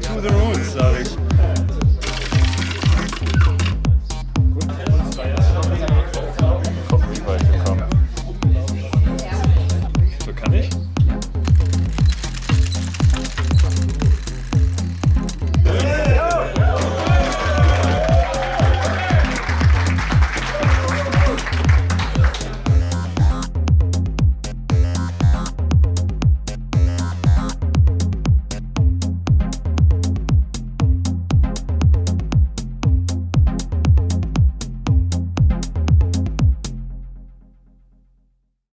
to the roots, sag.